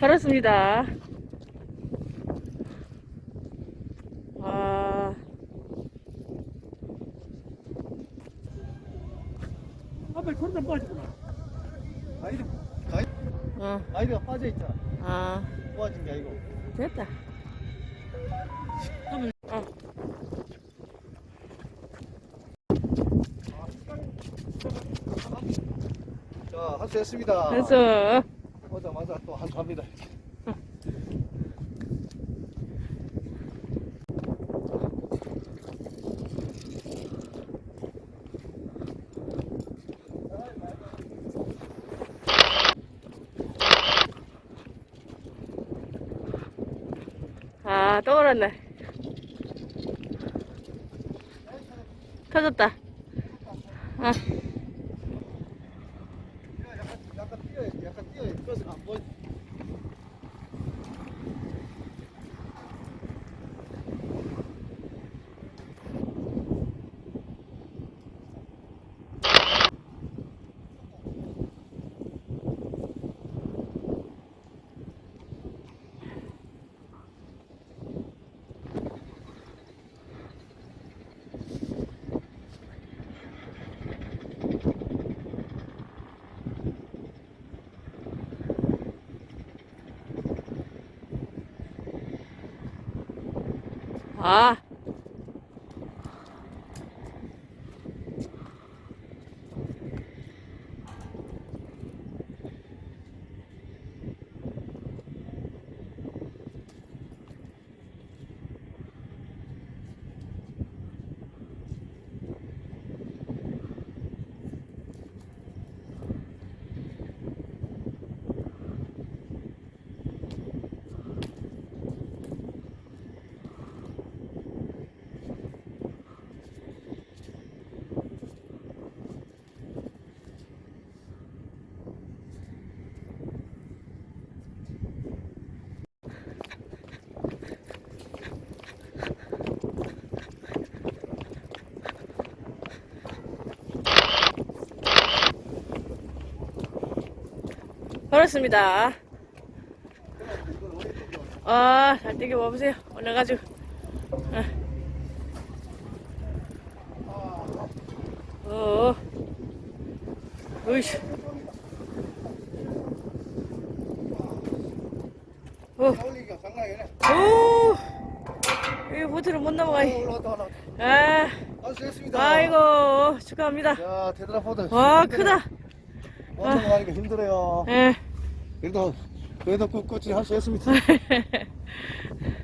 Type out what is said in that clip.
살았습니다. 와, 앞에 천장 빠지구나. 아이들, 아이, 어, 아이가 빠져 있잖아. 아, 도와준 게 아니고. 됐다. 어, 자, 한수했습니다. 됐어. 오자마자 또 한수합니다. 아, 또 올랐네. 터졌다. 아, 对，也很对，就是 если. 啊 걸었습니다. 아, 잘 뛰게 와보세요. 올라가지고. 아. 어. 으이씨. 어. 장난이 아니네. 오. 이 보트를 못 넘어가. 올라왔다. 아, 한수했습니다. 아이고, 축하합니다. 야, 대단한 포드. 와, 크다. 먼저 가니까 힘들어요. 예. 그래도, 그래도 꿋꿋이 한수했습니다.